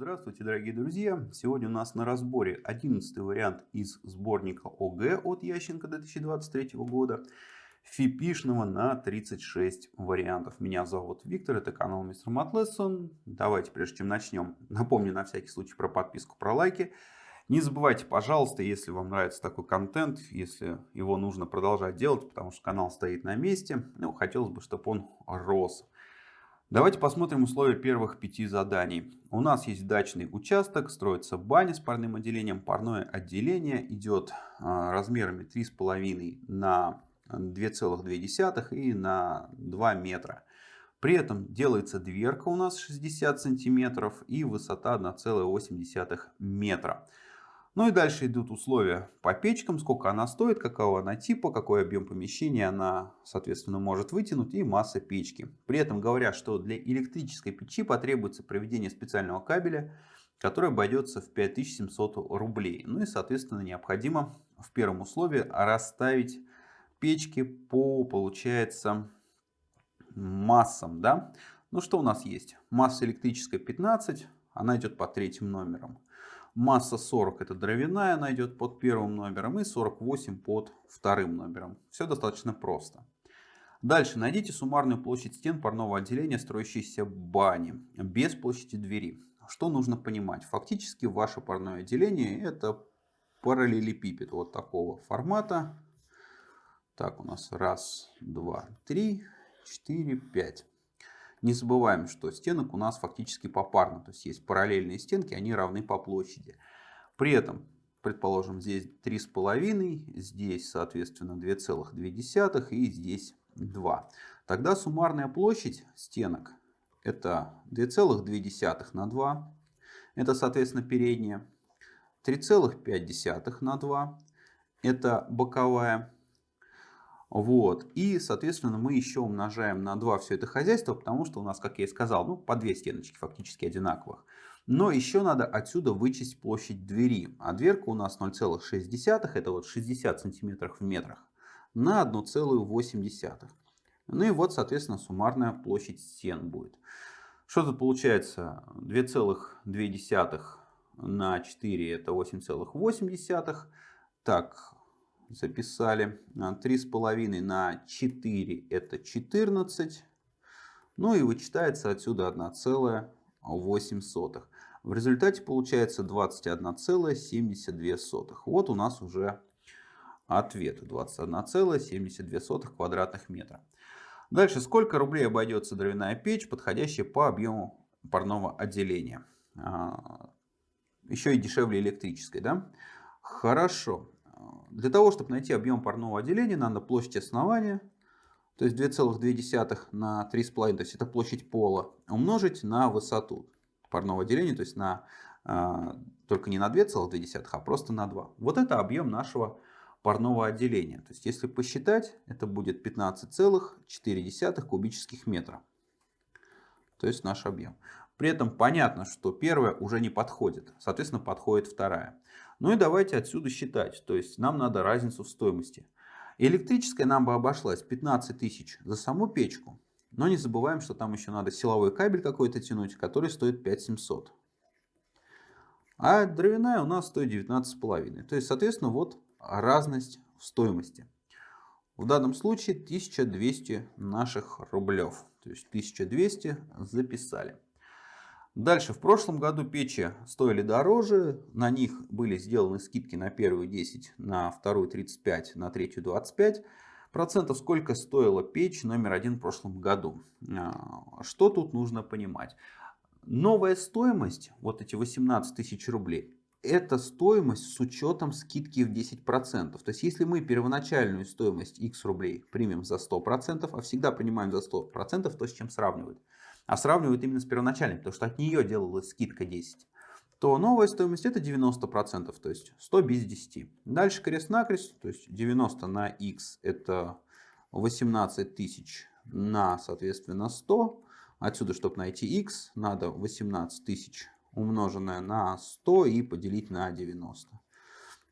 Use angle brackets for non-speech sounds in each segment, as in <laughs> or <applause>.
Здравствуйте, дорогие друзья! Сегодня у нас на разборе 11 вариант из сборника ОГЭ от Ященко 2023 года. Фипишного на 36 вариантов. Меня зовут Виктор, это канал Мистер Матлессон. Давайте, прежде чем начнем, <laughs> напомню на всякий случай про подписку, про лайки. Не забывайте, пожалуйста, если вам нравится такой контент, если его нужно продолжать делать, потому что канал стоит на месте, ну, хотелось бы, чтобы он рос. Давайте посмотрим условия первых пяти заданий. У нас есть дачный участок, строится баня с парным отделением. Парное отделение идет а, размерами 3,5 на 2,2 и на 2 метра. При этом делается дверка у нас 60 сантиметров и высота 1,8 метра. Ну и дальше идут условия по печкам, сколько она стоит, какого она типа, какой объем помещения она, соответственно, может вытянуть и масса печки. При этом говорят, что для электрической печи потребуется проведение специального кабеля, который обойдется в 5700 рублей. Ну и, соответственно, необходимо в первом условии расставить печки по, получается, массам. Да? Ну что у нас есть? Масса электрическая 15, она идет по третьим номерам. Масса 40 это дровяная, она идет под первым номером и 48 под вторым номером. Все достаточно просто. Дальше найдите суммарную площадь стен парного отделения строящейся бани без площади двери. Что нужно понимать? Фактически ваше парное отделение это параллелепипед вот такого формата. Так, у нас раз, два, три, четыре, пять. Не забываем, что стенок у нас фактически попарно. То есть есть параллельные стенки, они равны по площади. При этом, предположим, здесь 3,5, здесь, соответственно, 2,2 и здесь 2. Тогда суммарная площадь стенок это 2,2 на 2. Это, соответственно, передняя. 3,5 на 2. Это боковая. Вот. И, соответственно, мы еще умножаем на 2 все это хозяйство, потому что у нас, как я и сказал, ну, по две стеночки фактически одинаковых. Но еще надо отсюда вычесть площадь двери. А дверка у нас 0,6, это вот 60 сантиметров в метрах, на 1,8. Ну и вот, соответственно, суммарная площадь стен будет. Что тут получается? 2,2 на 4 это 8,8. Так, записали. 3,5 на 4 это 14. Ну и вычитается отсюда 1,8. В результате получается 21,72. Вот у нас уже ответ. 21,72 квадратных метра. Дальше, сколько рублей обойдется дровяная печь, подходящая по объему парного отделения? А, еще и дешевле электрической, да? Хорошо. Для того, чтобы найти объем парного отделения, надо площадь основания, то есть 2,2 на 3,5, то есть это площадь пола, умножить на высоту парного отделения, то есть на, э, только не на 2,2, а просто на 2. Вот это объем нашего парного отделения. То есть если посчитать, это будет 15,4 кубических метра. То есть наш объем. При этом понятно, что первая уже не подходит. Соответственно, подходит вторая. Ну и давайте отсюда считать. То есть нам надо разницу в стоимости. Электрическая нам бы обошлась 15 тысяч за саму печку. Но не забываем, что там еще надо силовой кабель какой-то тянуть, который стоит 5700. А дровяная у нас стоит 19,5. То есть, соответственно, вот разность в стоимости. В данном случае 1200 наших рублев. То есть 1200 записали. Дальше, в прошлом году печи стоили дороже, на них были сделаны скидки на первую 10, на вторую 35, на третью 25 процентов. Сколько стоила печь номер один в прошлом году? А, что тут нужно понимать? Новая стоимость, вот эти 18 тысяч рублей, это стоимость с учетом скидки в 10%. То есть, если мы первоначальную стоимость x рублей примем за 100%, а всегда принимаем за 100%, то с чем сравнивать? А сравнивают именно с первоначальной, потому что от нее делалась скидка 10, то новая стоимость это 90%, то есть 100 без 10. Дальше крест-накрест, то есть 90 на x это 18 тысяч на, соответственно, 100. Отсюда, чтобы найти x, надо 18 тысяч умноженное на 100 и поделить на 90.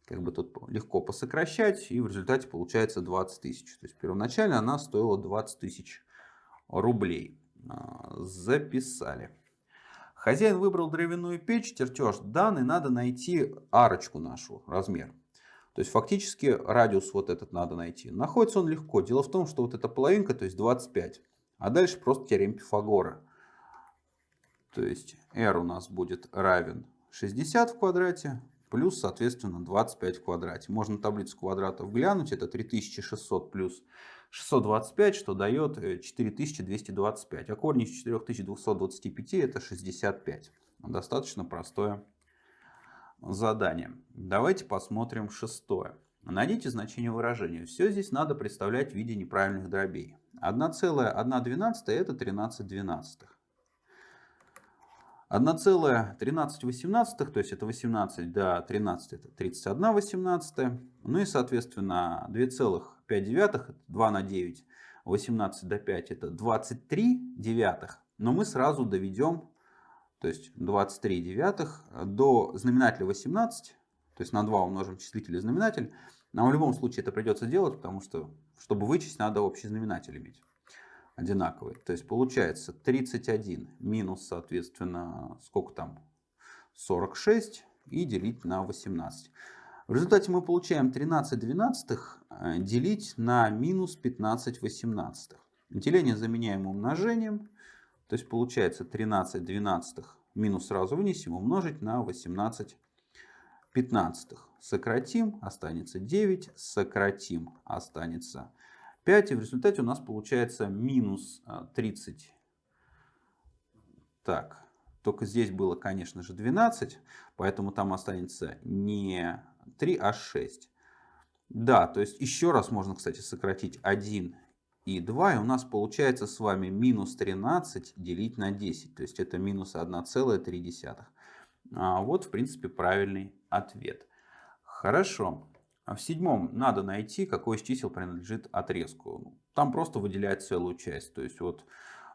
Как бы тут легко посокращать, и в результате получается 20 тысяч. То есть первоначально она стоила 20 тысяч рублей. А, записали. Хозяин выбрал дровяную печь, чертеж данный, надо найти арочку нашу, размер. То есть фактически радиус вот этот надо найти. Находится он легко. Дело в том, что вот эта половинка, то есть 25. А дальше просто теорем Пифагора. То есть r у нас будет равен 60 в квадрате плюс, соответственно, 25 в квадрате. Можно таблицу квадратов глянуть. Это 3600 плюс 625, что дает 4225. Э, а корень из 4225 это 65. Достаточно простое задание. Давайте посмотрим шестое. Найдите значение выражения. Все здесь надо представлять в виде неправильных дробей. 1,112 это 13 двенадцатых. 1,1318, то есть это 18 до 13, это 31 18. Ну и, соответственно, 2,5 это 2 на 9, 18 до 5 это 23 девятых. Но мы сразу доведем, то есть 23 девятых до знаменателя 18, то есть на 2 умножим числитель и знаменатель. Нам в любом случае это придется делать, потому что, чтобы вычесть, надо общий знаменатель иметь одинаковые. То есть получается 31 минус, соответственно, сколько там? 46 и делить на 18. В результате мы получаем 13 двенадцатых э, делить на минус 15 восемнадцатых. Деление заменяем умножением. То есть получается 13 двенадцатых минус сразу вынесем умножить на 18 пятнадцатых. Сократим, останется 9. Сократим, останется 5. И в результате у нас получается минус 30. А, так, только здесь было, конечно же, 12. Поэтому там останется не 3, а 6. Да, то есть еще раз можно, кстати, сократить 1 и 2. И у нас получается с вами минус 13 делить на 10. То есть это минус 1,3. А вот, в принципе, правильный ответ. Хорошо. А в седьмом надо найти, какой из чисел принадлежит отрезку. Там просто выделять целую часть. То есть вот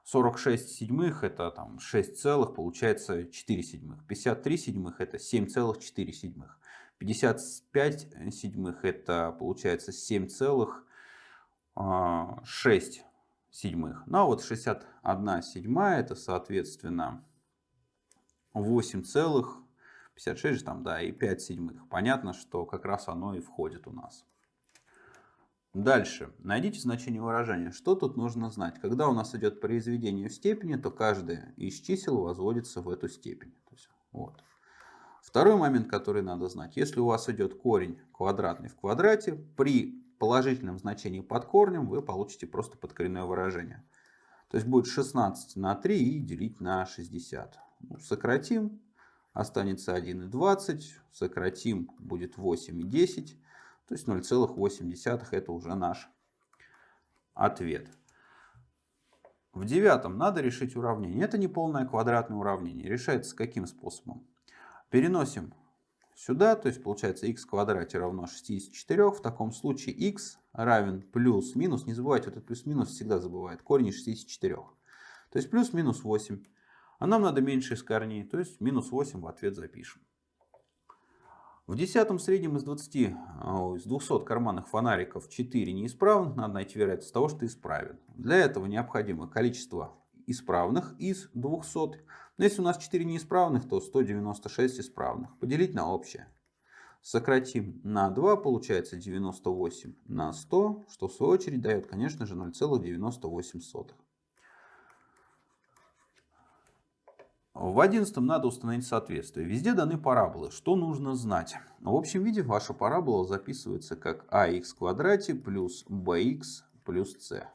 46 седьмых это там 6 целых, получается 4 седьмых. 53 седьмых это 7,4 седьмых. 55 седьмых это получается 7 целых 6 а, седьмых. Ну а вот 61 седьмая это соответственно 8 целых 56 же там, да, и 5 седьмых. Понятно, что как раз оно и входит у нас. Дальше. Найдите значение выражения. Что тут нужно знать? Когда у нас идет произведение в степени, то каждое из чисел возводится в эту степень. Вот. Второй момент, который надо знать. Если у вас идет корень квадратный в квадрате, при положительном значении под корнем вы получите просто подкоренное выражение. То есть будет 16 на 3 и делить на 60. Ну, сократим останется 1,20, сократим, будет 8,10, то есть 0,8 это уже наш ответ. В девятом надо решить уравнение. Это не полное квадратное уравнение. Решается каким способом? Переносим сюда, то есть получается x в квадрате равно 64. В таком случае x равен плюс-минус. Не забывайте, вот этот плюс-минус всегда забывает. Корень из 64. То есть плюс-минус 8. А нам надо меньше из корней, то есть минус 8 в ответ запишем. В десятом среднем из 20, а, из 200 карманных фонариков 4 неисправных, надо найти вероятность того, что исправен. Для этого необходимо количество исправных из 200. Но если у нас 4 неисправных, то 196 исправных. Поделить на общее. Сократим на 2, получается 98 на 100, что в свою очередь дает, конечно же, 0,98. В одиннадцатом надо установить соответствие. Везде даны параболы. Что нужно знать? В общем виде ваша парабола записывается как ax квадрате плюс bx плюс c.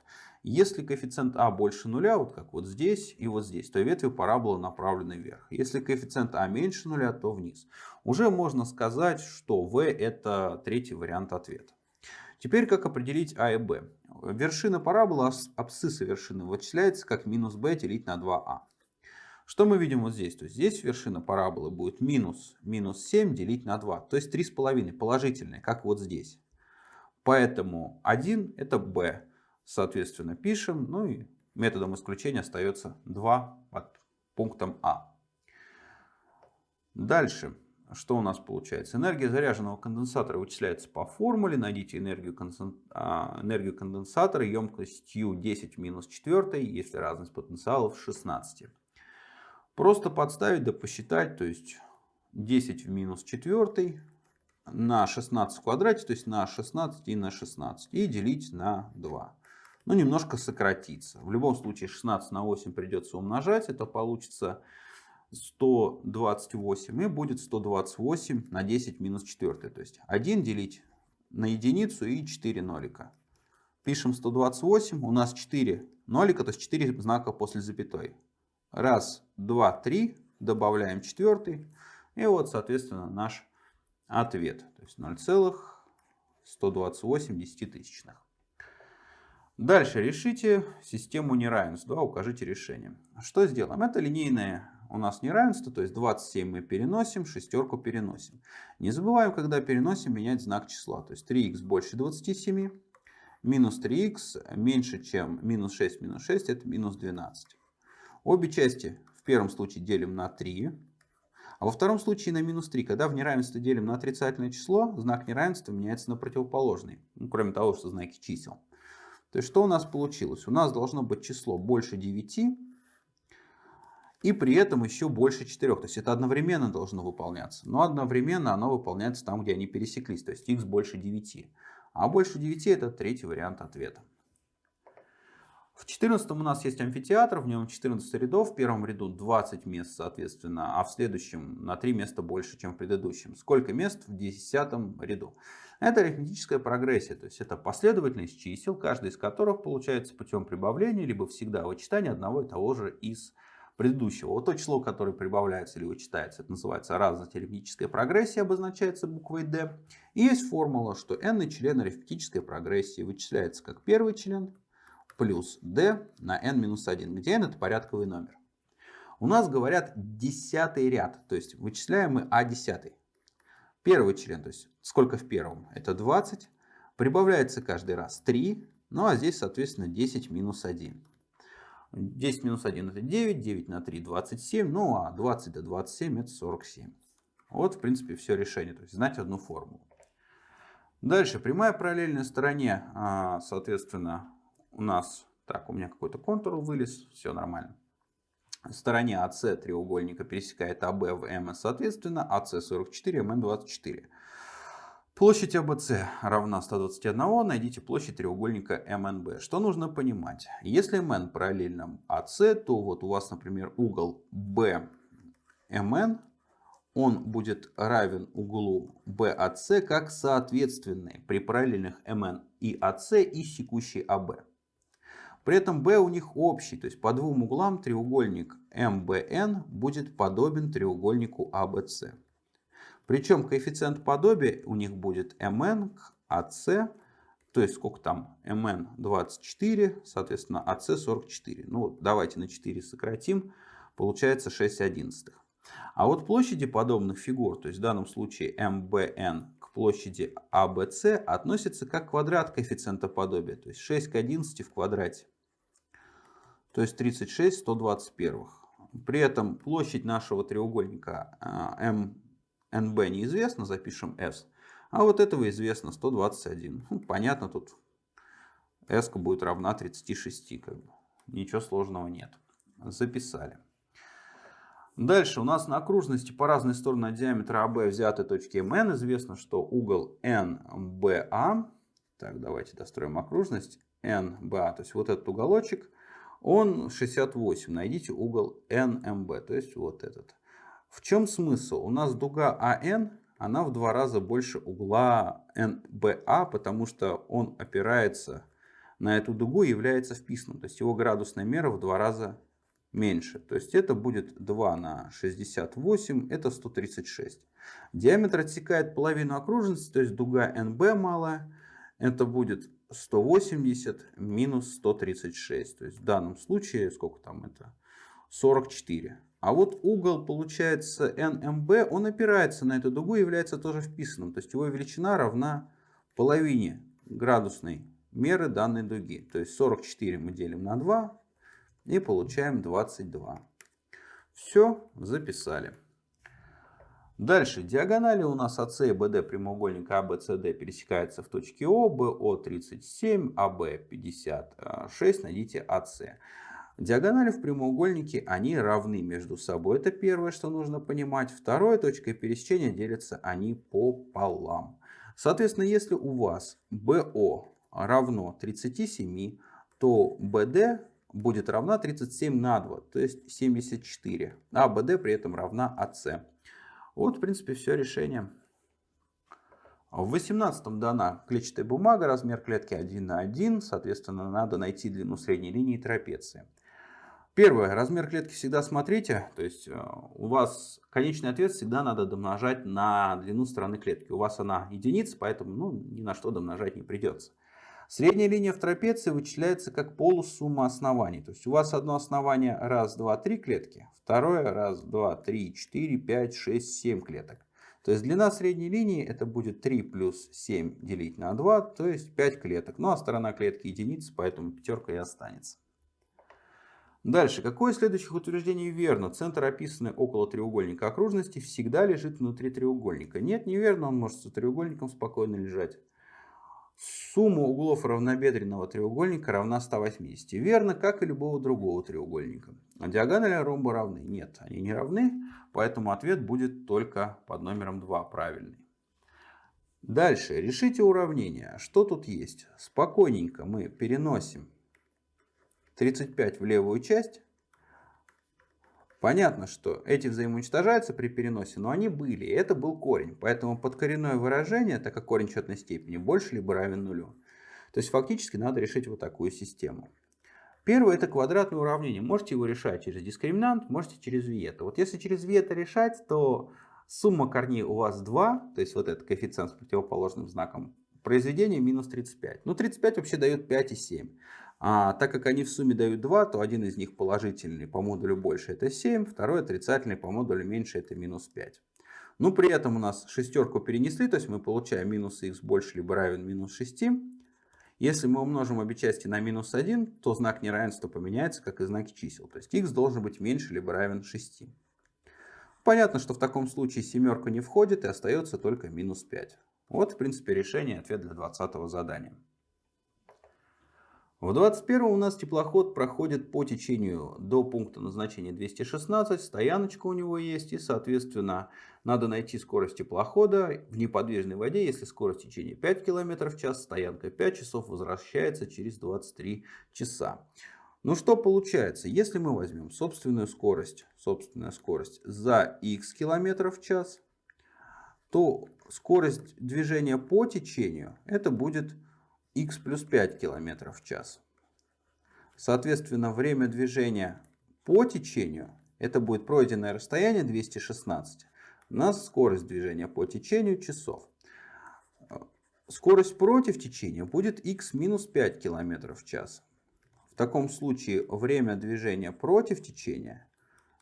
Если коэффициент а больше нуля, вот как вот здесь и вот здесь, то ветви параболы направлены вверх. Если коэффициент а меньше нуля, то вниз. Уже можно сказать, что v это третий вариант ответа. Теперь как определить а и b? Вершина параболы, абсцисса вершины вычисляется как минус b делить на 2а. Что мы видим вот здесь? То есть здесь вершина параболы будет минус, минус 7 делить на 2. То есть 3,5 положительное, как вот здесь. Поэтому 1 это b. Соответственно, пишем. Ну и методом исключения остается 2 под пунктом А. Дальше. Что у нас получается? Энергия заряженного конденсатора вычисляется по формуле. Найдите энергию, а, энергию конденсатора емкостью 10 в минус 4, если разность потенциалов 16. Просто подставить да посчитать, то есть 10 в минус 4 на 16 в квадрате, то есть на 16 и на 16. И делить на 2. Ну, немножко сократиться. В любом случае 16 на 8 придется умножать. Это получится 128 и будет 128 на 10 минус 4. То есть 1 делить на единицу и 4 нолика. Пишем 128, у нас 4 нолика, то есть 4 знака после запятой. Раз, два, три, добавляем четвертый. И вот, соответственно, наш ответ. То есть 0,128 десятитысячных. Дальше решите систему неравенств. Да, укажите решение. Что сделаем? Это линейное у нас неравенство, то есть 27 мы переносим, шестерку переносим. Не забываем, когда переносим, менять знак числа. То есть 3х больше 27, минус 3х меньше, чем минус 6 минус 6, это минус 12. Обе части в первом случае делим на 3, а во втором случае на минус 3. Когда в неравенстве делим на отрицательное число, знак неравенства меняется на противоположный. Ну, кроме того, что знаки чисел. То есть что у нас получилось? У нас должно быть число больше 9 и при этом еще больше 4. То есть это одновременно должно выполняться. Но одновременно оно выполняется там, где они пересеклись. То есть x больше 9. А больше 9 это третий вариант ответа. В 14 у нас есть амфитеатр, в нем 14 рядов, в первом ряду 20 мест, соответственно, а в следующем на 3 места больше, чем в предыдущем. Сколько мест в 10 ряду? Это арифметическая прогрессия, то есть это последовательность чисел, каждый из которых получается путем прибавления, либо всегда вычитания одного и того же из предыдущего. Вот то число, которое прибавляется или вычитается, это называется разность арифметической прогрессии, обозначается буквой D. И есть формула, что n член арифметической прогрессии вычисляется как первый член плюс d на n-1, где n это порядковый номер. У нас говорят десятый ряд, то есть вычисляем мы а десятый. Первый член, то есть сколько в первом? Это 20. Прибавляется каждый раз 3. Ну а здесь, соответственно, 10 минус 1. 10 минус 1 это 9, 9 на 3 27, ну а 20 до 27 это 47. Вот в принципе все решение, то есть знать одну формулу. Дальше, прямая параллельная стороне, а, соответственно, у нас, так, у меня какой-то контур вылез, все нормально. Стороне АС треугольника пересекает АБ в МС, соответственно, АС 44, МН 24. Площадь АБС равна 121, найдите площадь треугольника МНБ. Что нужно понимать? Если МН параллельно АС, то вот у вас, например, угол БМН, он будет равен углу BAC как соответственный при параллельных МН и АС и секущий АБ. При этом B у них общий, то есть по двум углам треугольник MBN будет подобен треугольнику ABC. Причем коэффициент подобия у них будет MN к AC, то есть сколько там, MN 24, соответственно AC 44. Ну давайте на 4 сократим, получается 6 одиннадцатых. А вот площади подобных фигур, то есть в данном случае MBN к площади ABC, относятся как квадрат коэффициента подобия, то есть 6 к 11 в квадрате то есть 36 121. При этом площадь нашего треугольника МНБ а, неизвестна, запишем S. А вот этого известно 121. Ну, понятно, тут S будет равна 36. Как бы. Ничего сложного нет. Записали. Дальше у нас на окружности по разные стороны от диаметра АБ взяты точки МН. Известно, что угол НБА, так давайте достроим окружность, НБА, то есть вот этот уголочек, он 68. Найдите угол NMB, то есть вот этот. В чем смысл? У нас дуга АН, она в два раза больше угла НБА, потому что он опирается на эту дугу и является вписанным. То есть его градусная мера в два раза меньше. То есть это будет 2 на 68, это 136. Диаметр отсекает половину окружности, то есть дуга НБ малая. Это будет 180 минус 136. То есть в данном случае, сколько там это? 44. А вот угол получается NMB, он опирается на эту дугу и является тоже вписанным. То есть его величина равна половине градусной меры данной дуги. То есть 44 мы делим на 2 и получаем 22. Все, записали. Дальше. Диагонали у нас АС и БД прямоугольника АБЦД пересекаются в точке О, БО 37, АБ 56. Найдите АС. Диагонали в прямоугольнике, они равны между собой. Это первое, что нужно понимать. Второе, точкой пересечения делятся они пополам. Соответственно, если у вас BO равно 37, то BD будет равна 37 на 2, то есть 74. А BD при этом равна AC. Вот, в принципе, все решение. В 18 дана клетчатая бумага, размер клетки 1 на 1, соответственно, надо найти длину средней линии трапеции. Первое, размер клетки всегда смотрите, то есть э, у вас конечный ответ всегда надо домножать на длину стороны клетки. У вас она единица, поэтому ну, ни на что домножать не придется. Средняя линия в трапеции вычисляется как полусумма оснований. То есть у вас одно основание раз, два, три клетки, второе раз, два, три, четыре, пять, шесть, семь клеток. То есть длина средней линии это будет 3 плюс 7 делить на 2, то есть 5 клеток. Ну а сторона клетки единица, поэтому пятерка и останется. Дальше. Какое из следующих утверждений верно? Центр, описанный около треугольника окружности, всегда лежит внутри треугольника. Нет, неверно, он может за треугольником спокойно лежать. Сумма углов равнобедренного треугольника равна 180. Верно, как и любого другого треугольника. А диагонали ромба равны? Нет, они не равны, поэтому ответ будет только под номером 2 правильный. Дальше. Решите уравнение. Что тут есть? Спокойненько мы переносим 35 в левую часть. Понятно, что эти взаимоуничтожаются при переносе, но они были, и это был корень. Поэтому подкоренное выражение, так как корень четной степени, больше либо равен нулю. То есть фактически надо решить вот такую систему. Первое это квадратное уравнение. Можете его решать через дискриминант, можете через виета. Вот если через виета решать, то сумма корней у вас 2, то есть вот этот коэффициент с противоположным знаком, произведение минус 35. Ну 35 вообще дает 5 и 7. А так как они в сумме дают 2, то один из них положительный по модулю больше это 7, второй отрицательный по модулю меньше это минус 5. Но при этом у нас шестерку перенесли, то есть мы получаем минус х больше либо равен минус 6. Если мы умножим обе части на минус 1, то знак неравенства поменяется, как и знаки чисел. То есть х должен быть меньше либо равен 6. Понятно, что в таком случае семерка не входит и остается только минус 5. Вот, в принципе, решение, ответ для 20 задания. В 21 у нас теплоход проходит по течению до пункта назначения 216, стояночка у него есть и соответственно надо найти скорость теплохода в неподвижной воде, если скорость течения 5 км в час, стоянка 5 часов, возвращается через 23 часа. Ну что получается, если мы возьмем собственную скорость, собственная скорость за x км в час, то скорость движения по течению это будет x плюс 5 км в час. Соответственно, время движения по течению, это будет пройденное расстояние 216, на скорость движения по течению часов. Скорость против течения будет x минус 5 км в час. В таком случае время движения против течения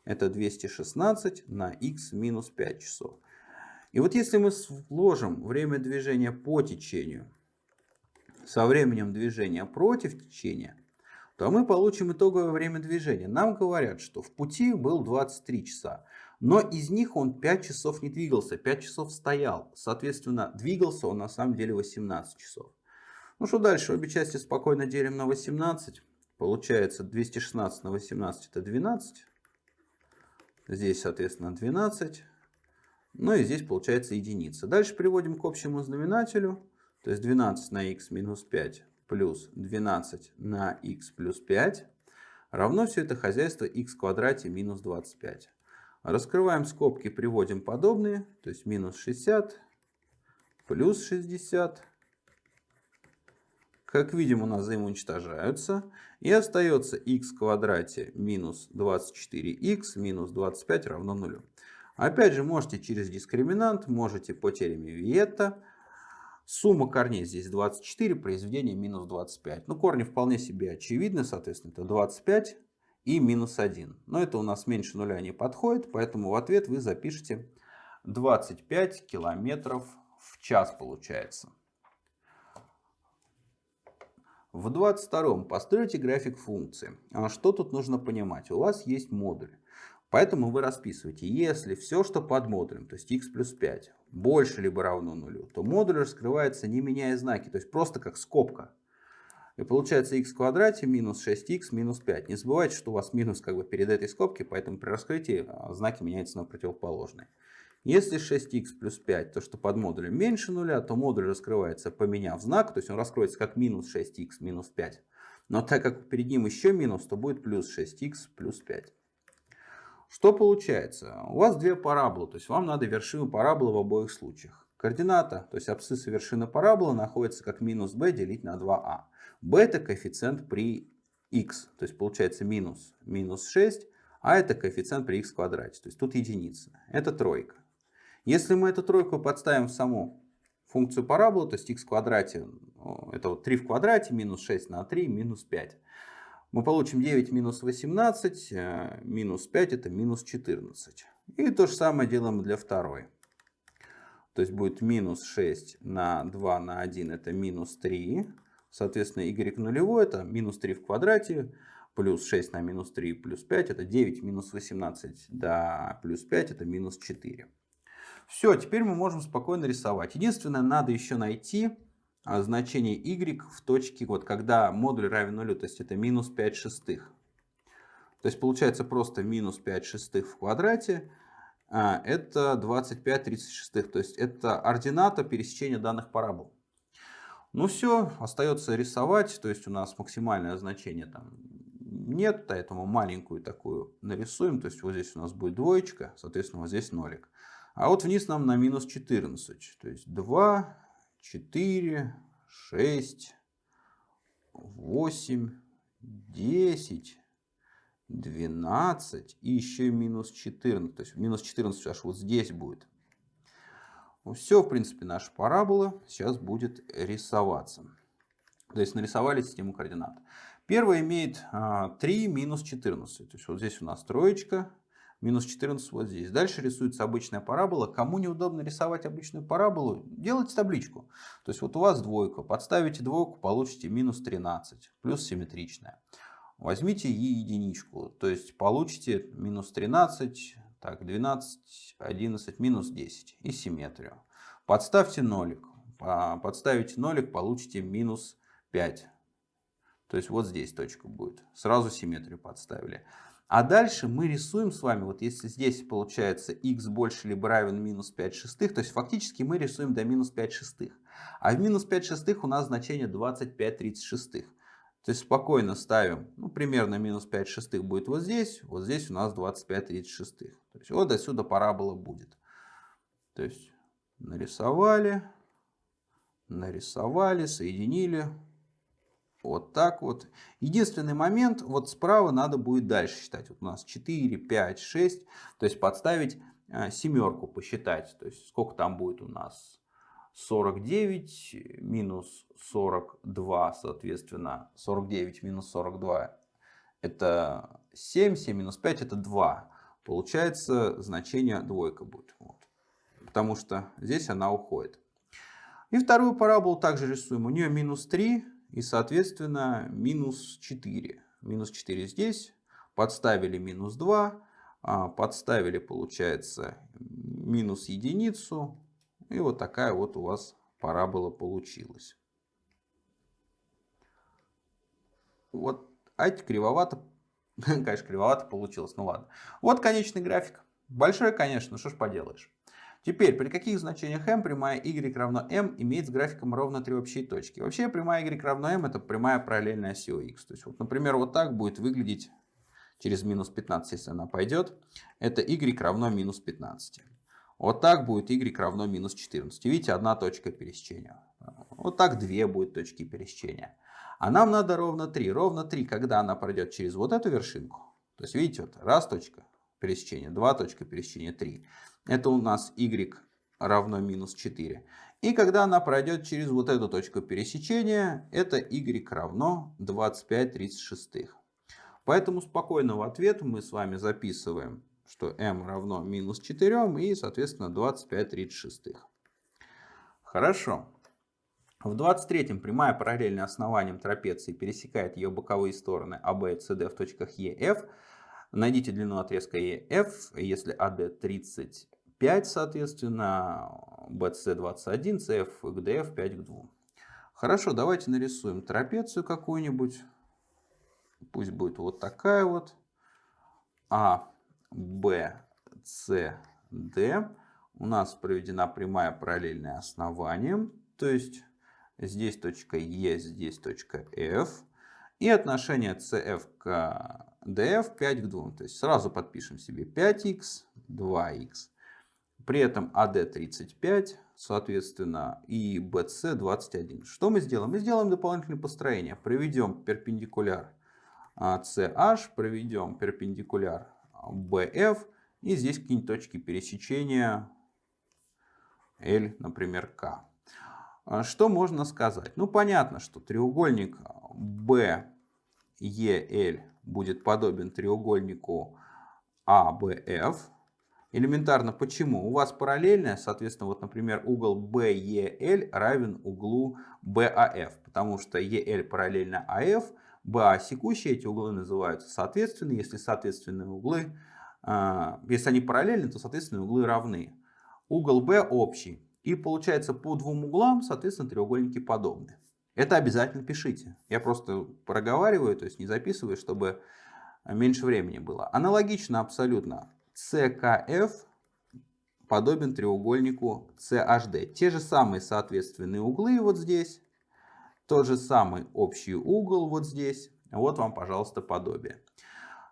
это 216 на x минус 5 часов. И вот если мы сложим время движения по течению со временем движения против течения, то мы получим итоговое время движения. Нам говорят, что в пути был 23 часа, но из них он 5 часов не двигался, 5 часов стоял. Соответственно, двигался он на самом деле 18 часов. Ну что дальше? Обе части спокойно делим на 18. Получается 216 на 18 это 12. Здесь, соответственно, 12. Ну и здесь получается единица. Дальше приводим к общему знаменателю. То есть 12 на х минус 5 плюс 12 на х плюс 5 равно все это хозяйство х в квадрате минус 25. Раскрываем скобки, приводим подобные. То есть минус 60 плюс 60. Как видим, у нас взаимоуничтожаются. И остается х в квадрате минус 24х минус 25 равно нулю. Опять же, можете через дискриминант, можете по теореме Виетта. Сумма корней здесь 24, произведение минус 25. Ну, корни вполне себе очевидны, соответственно, это 25 и минус 1. Но это у нас меньше нуля не подходит, поэтому в ответ вы запишите 25 километров в час получается. В 22 постройте график функции. А что тут нужно понимать? У вас есть модуль. Поэтому вы расписываете, если все, что под модулем, то есть x плюс 5, больше либо равно нулю, то модуль раскрывается не меняя знаки, то есть просто как скобка. И получается x в квадрате минус 6x минус 5. Не забывайте, что у вас минус как бы перед этой скобки, поэтому при раскрытии а, знаки меняются на противоположные. Если 6х плюс 5, то что под модулем меньше нуля, то модуль раскрывается поменяв знак, то есть он раскроется как минус 6х минус 5. Но так как перед ним еще минус, то будет плюс 6х плюс 5. Что получается? У вас две параболы, то есть вам надо вершину параболы в обоих случаях. Координата, то есть абсцисса вершины параболы находится как минус b делить на 2a. b это коэффициент при x, то есть получается минус минус 6, а это коэффициент при x квадрате, то есть тут единица. Это тройка. Если мы эту тройку подставим в саму функцию параболы, то есть x квадрате, это вот 3 в квадрате, минус 6 на 3, минус 5. Мы получим 9 минус 18, э, минус 5 это минус 14. И то же самое делаем для второй. То есть будет минус 6 на 2 на 1 это минус 3. Соответственно, y нулевой это минус 3 в квадрате. Плюс 6 на минус 3 плюс 5 это 9 минус 18. Да, плюс 5 это минус 4. Все, теперь мы можем спокойно рисовать. Единственное, надо еще найти а, значение y в точке, вот когда модуль равен нулю, то есть это минус 5 шестых. То есть получается просто минус 5 шестых в квадрате. А, это 25 36. То есть это ордината пересечения данных парабол. Ну все, остается рисовать. То есть у нас максимальное значение там нет, поэтому маленькую такую нарисуем. То есть вот здесь у нас будет двоечка, соответственно вот здесь нолик. А вот вниз нам на минус 14. То есть 2, 4, 6, 8, 10, 12 и еще минус 14. То есть минус 14 аж вот здесь будет. Ну, Все, в принципе, наша парабола сейчас будет рисоваться. То есть нарисовали систему координат. Первая имеет 3 а, минус 14. То есть вот здесь у нас троечка, минус 14 вот здесь. Дальше рисуется обычная парабола. Кому неудобно рисовать обычную параболу, делайте табличку. То есть вот у вас двойка, подставите двойку, получите минус 13, плюс симметричная. Возьмите и единичку, то есть получите минус 13, так, 12, 11, минус 10 и симметрию. Подставьте нолик. Подставите нолик, получите минус 5. То есть вот здесь точка будет. Сразу симметрию подставили. А дальше мы рисуем с вами, вот если здесь получается x больше либо равен минус 5 шестых, то есть фактически мы рисуем до минус 5 шестых. А в минус 5 шестых у нас значение 25 36. То есть спокойно ставим, ну примерно минус 5 шестых будет вот здесь, вот здесь у нас 25 36. То есть вот отсюда парабола будет. То есть нарисовали, нарисовали, соединили. Вот так вот. Единственный момент, вот справа надо будет дальше считать. Вот у нас 4, 5, 6. То есть подставить э, семерку, посчитать. То есть сколько там будет у нас? 49 минус 42, соответственно, 49 минус 42 это 7, 7 минус 5 это 2. Получается значение двойка будет. Вот. Потому что здесь она уходит. И вторую параболу также рисуем. У нее минус 3 и, соответственно, минус 4. Минус 4 здесь. Подставили минус 2. А, подставили, получается, минус единицу. И вот такая вот у вас парабола получилась. Вот, а кривовато, <laughs> конечно, кривовато получилось, ну ладно. Вот конечный график. Большой, конечно, что ж поделаешь. Теперь, при каких значениях m прямая y равно m имеет с графиком ровно три общие точки? Вообще прямая y равно m это прямая параллельная оси x. То есть, вот, например, вот так будет выглядеть через минус 15, если она пойдет. Это y равно минус 15. Вот так будет y равно минус 14. Видите, одна точка пересечения. Вот так две будет точки пересечения. А нам надо ровно 3. Ровно 3, когда она пройдет через вот эту вершинку. То есть, видите, вот раз точка пересечения, два точка пересечения, 3. Это у нас y равно минус 4. И когда она пройдет через вот эту точку пересечения, это y равно 25 36. Поэтому спокойного ответа мы с вами записываем, что m равно минус 4 и, соответственно, 25 36. Хорошо. В 23-м прямая параллельная основанием трапеции пересекает ее боковые стороны АБ и СД в точках Е, F. Найдите длину отрезка EF, если AD 30 5, соответственно, BC 21, CF к DF 5 к 2. Хорошо, давайте нарисуем трапецию какую-нибудь. Пусть будет вот такая вот. А, Б, С, Д. У нас проведена прямая параллельная основанием. То есть здесь точка Е, здесь точка F. И отношение CF к DF 5 к 2. То есть сразу подпишем себе 5х, 2х. При этом AD 35, соответственно, и BC 21. Что мы сделаем? Мы сделаем дополнительное построение. Проведем перпендикуляр CH, проведем перпендикуляр BF. И здесь какие-нибудь точки пересечения L, например, K. А что можно сказать? Ну, понятно, что треугольник BEL будет подобен треугольнику ABF. Элементарно почему? У вас параллельная, соответственно, вот, например, угол BEL равен углу BAF, потому что EL параллельно AF, BA секущие, эти углы называются соответственно. Если соответственные углы, а, если они параллельны, то соответственные углы равны. Угол B общий. И получается по двум углам, соответственно, треугольники подобны. Это обязательно пишите. Я просто проговариваю, то есть не записываю, чтобы меньше времени было. Аналогично абсолютно. CKF подобен треугольнику CHD. Те же самые соответственные углы вот здесь. Тот же самый общий угол вот здесь. Вот вам, пожалуйста, подобие.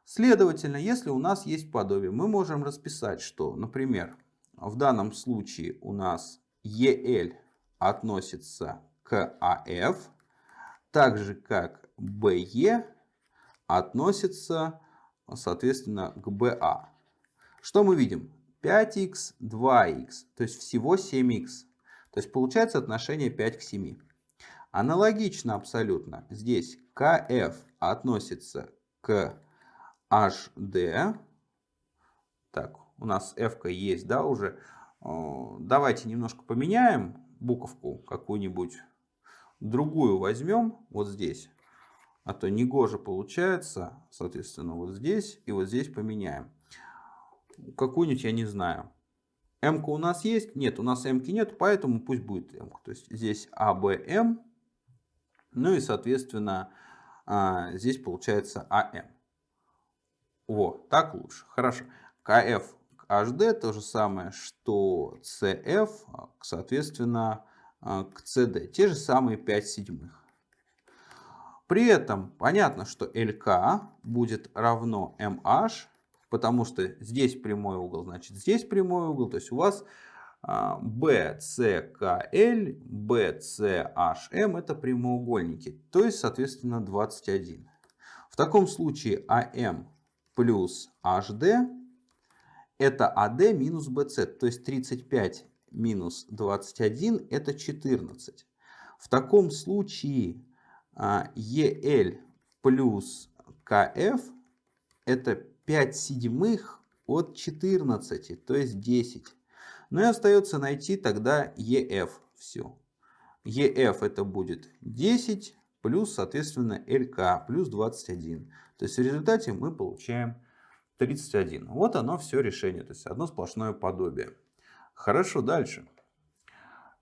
Следовательно, если у нас есть подобие, мы можем расписать, что, например, в данном случае у нас EL относится к AF, так же как BE относится, соответственно, к BA. Что мы видим? 5х, 2х, то есть всего 7х. То есть получается отношение 5 к 7. Аналогично абсолютно. Здесь KF относится к HD. Так, у нас F есть, да, уже. Давайте немножко поменяем буковку какую-нибудь другую возьмем вот здесь. А то негоже получается, соответственно, вот здесь и вот здесь поменяем. Какую-нибудь я не знаю. М у нас есть? Нет, у нас М нет, поэтому пусть будет М. То есть здесь АБМ. Ну и, соответственно, а, здесь получается АМ. Вот, так лучше. Хорошо. КФ HD то же самое, что CF, соответственно, а, к CD. Те же самые 5 седьмых. При этом понятно, что LK будет равно MH, потому что здесь прямой угол, значит здесь прямой угол. То есть у вас BCKL, BCHM это прямоугольники. То есть, соответственно, 21. В таком случае AM плюс HD это AD минус BC. То есть 35 минус 21 это 14. В таком случае EL а, плюс KF это 5 седьмых от 14, то есть 10. Ну и остается найти тогда EF. Все. EF это будет 10 плюс, соответственно, LK плюс 21. То есть в результате мы получаем 31. Вот оно все решение. То есть одно сплошное подобие. Хорошо, дальше.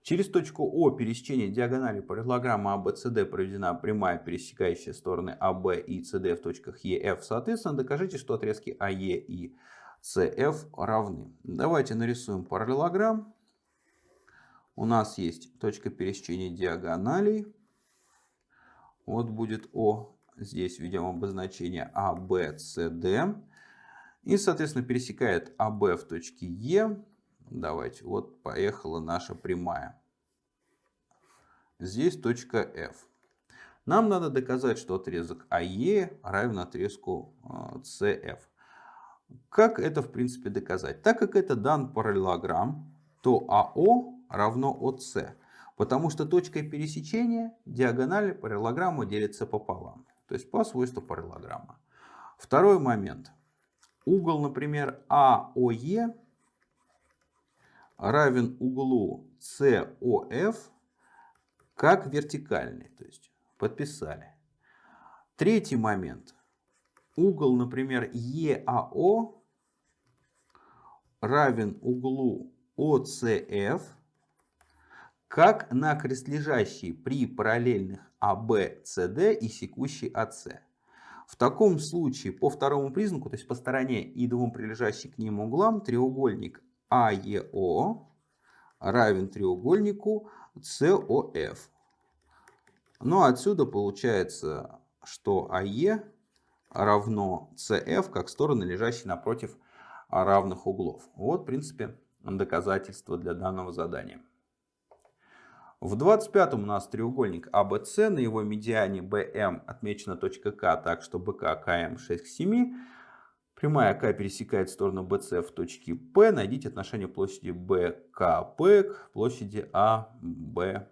Через точку О пересечения диагонали параллелограмма ABCD проведена прямая, пересекающая стороны AB и CD в точках EF. Соответственно, докажите, что отрезки AE и CF равны. Давайте нарисуем параллелограмм. У нас есть точка пересечения диагоналей. Вот будет О. Здесь введем обозначение ABCD. И, соответственно, пересекает АБ в точке Е. Давайте, вот поехала наша прямая. Здесь точка F. Нам надо доказать, что отрезок АЕ равен отрезку CF. А, как это в принципе доказать? Так как это дан параллелограмм, то АО равно ОС. Потому что точкой пересечения диагонали параллелограмма делится пополам. То есть по свойству параллелограмма. Второй момент. Угол, например, АОЕ равен углу COF как вертикальный. То есть подписали. Третий момент. Угол, например, EAO равен углу OCF как накрест лежащий при параллельных АБ, СД и секущий АС. В таком случае по второму признаку, то есть по стороне и двум прилежащим к ним углам, треугольник АЕО равен треугольнику СОФ. Ну отсюда получается, что АЕ равно CF как стороны, лежащие напротив равных углов. Вот, в принципе, доказательство для данного задания. В 25-м у нас треугольник ABC, на его медиане BM отмечена точка К, так что БК КМ 6 к 7. Прямая К пересекает сторону BC в точке P. Найдите отношение площади BKP к площади ABK.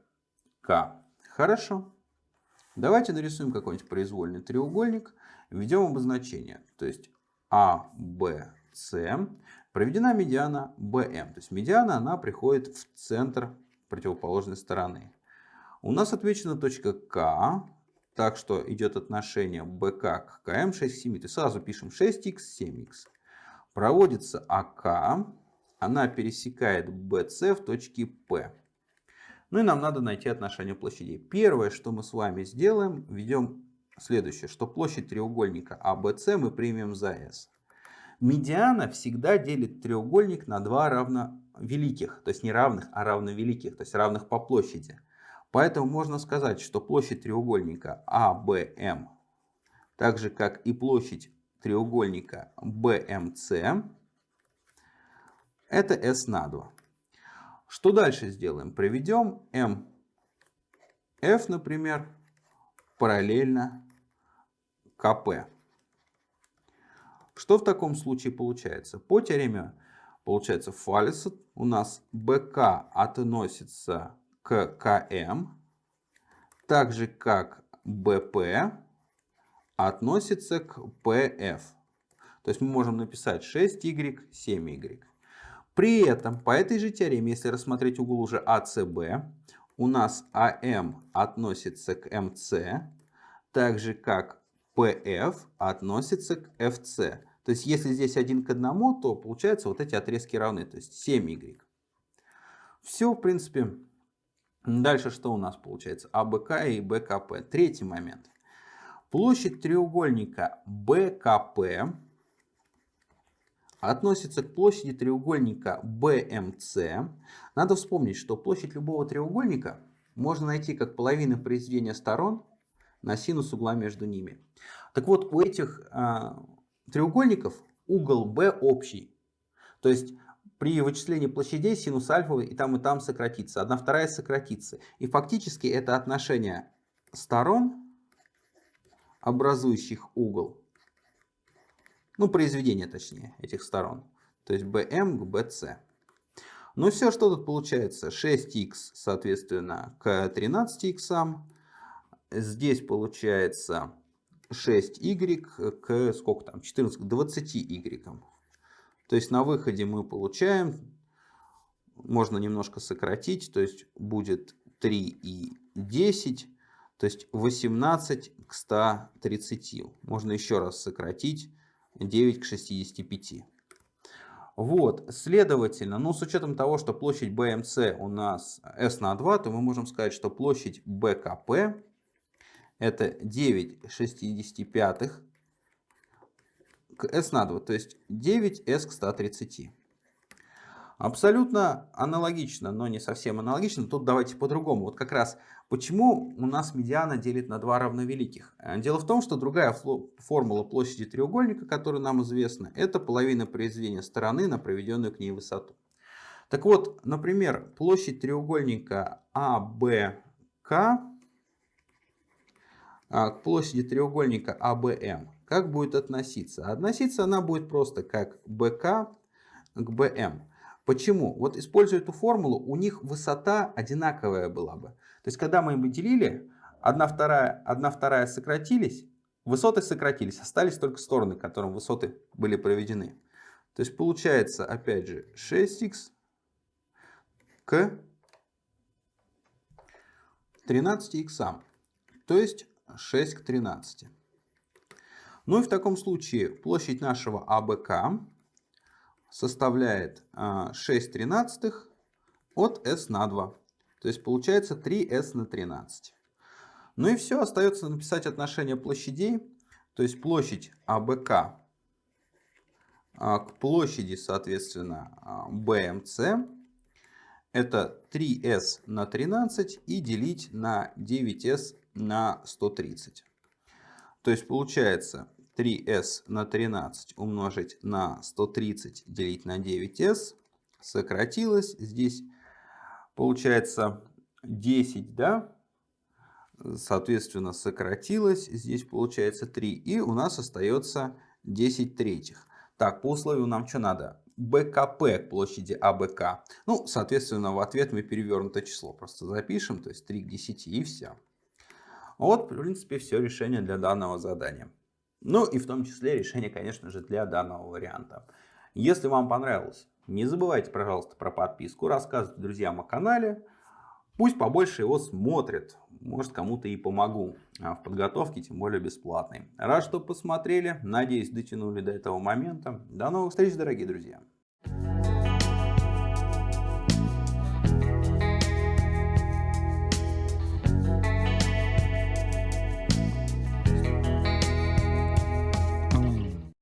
Хорошо. Давайте нарисуем какой-нибудь произвольный треугольник. Введем обозначение. То есть ABC. Проведена медиана BM. То есть медиана она приходит в центр противоположной стороны. У нас отмечена точка К, так что идет отношение БК к КМ 6 к 7. То есть сразу пишем 6х, 7х. Проводится АК, она пересекает BC в точке P. Ну и нам надо найти отношение площадей. Первое, что мы с вами сделаем, введем следующее, что площадь треугольника ABC мы примем за S. Медиана всегда делит треугольник на два равновеликих, то есть не равных, а равновеликих, то есть равных по площади. Поэтому можно сказать, что площадь треугольника ABM, так же как и площадь треугольника BMC, это S на 2. Что дальше сделаем? Проведем MF, например, параллельно КП. Что в таком случае получается? По теореме получается Фалеса у нас БК относится к КМ, так же как БП относится к ПФ. То есть мы можем написать 6y, 7y. При этом по этой же теореме, если рассмотреть угол уже АЦБ, у нас АМ относится к МС, так же как PF относится к FC. То есть если здесь один к одному, то получается вот эти отрезки равны, то есть 7y. Все, в принципе. Дальше что у нас получается? АБК и БКП. Третий момент. Площадь треугольника БКП относится к площади треугольника BMC. Надо вспомнить, что площадь любого треугольника можно найти как половина произведения сторон на синус угла между ними. Так вот, у этих э, треугольников угол B общий. То есть при вычислении площадей синус альфа и там и там сократится. Одна вторая сократится. И фактически это отношение сторон, образующих угол, ну произведение точнее этих сторон, то есть BM к BC. Ну все, что тут получается? 6х соответственно к 13х. Здесь получается 6y к сколько там, 14, к 20y. То есть на выходе мы получаем, можно немножко сократить, то есть будет 3 и 10, то есть 18 к 130. Можно еще раз сократить 9 к 65. Вот, следовательно, ну с учетом того, что площадь BMC у нас S на 2, то мы можем сказать, что площадь BKP это 9 65 к s на 2, то есть 9s к 130. Абсолютно аналогично, но не совсем аналогично. Тут давайте по-другому. Вот как раз почему у нас медиана делит на два равновеликих. Дело в том, что другая формула площади треугольника, которая нам известна, это половина произведения стороны на проведенную к ней высоту. Так вот, например, площадь треугольника АБК а, к площади треугольника АБМ, как будет относиться? Относиться она будет просто как БК к БМ. Почему? Вот используя эту формулу, у них высота одинаковая была бы. То есть, когда мы им делили, одна вторая, одна вторая сократились, высоты сократились, остались только стороны, к которым высоты были проведены. То есть, получается, опять же, 6х к 13х. То есть, 6 к 13. Ну и в таком случае площадь нашего АБК составляет 6 а, тринадцатых от S на 2. То есть получается 3s на 13. Ну и все, остается написать отношение площадей. То есть площадь АБК а, к площади, соответственно, BMC. Это 3s на 13 и делить на 9s на 130. То есть получается 3s на 13 умножить на 130 делить на 9s сократилось. Здесь получается 10, да? Соответственно, сократилось. Здесь получается 3. И у нас остается 10 третьих. Так, по условию нам что надо? БКП к площади АБК. Ну, соответственно, в ответ мы перевернутое число просто запишем. То есть 3 к 10 и все. Вот, в принципе, все решение для данного задания. Ну и в том числе решение, конечно же, для данного варианта. Если вам понравилось, не забывайте, пожалуйста, про подписку, рассказывайте друзьям о канале. Пусть побольше его смотрят. Может, кому-то и помогу а в подготовке, тем более бесплатной. Рад, что посмотрели. Надеюсь, дотянули до этого момента. До новых встреч, дорогие друзья.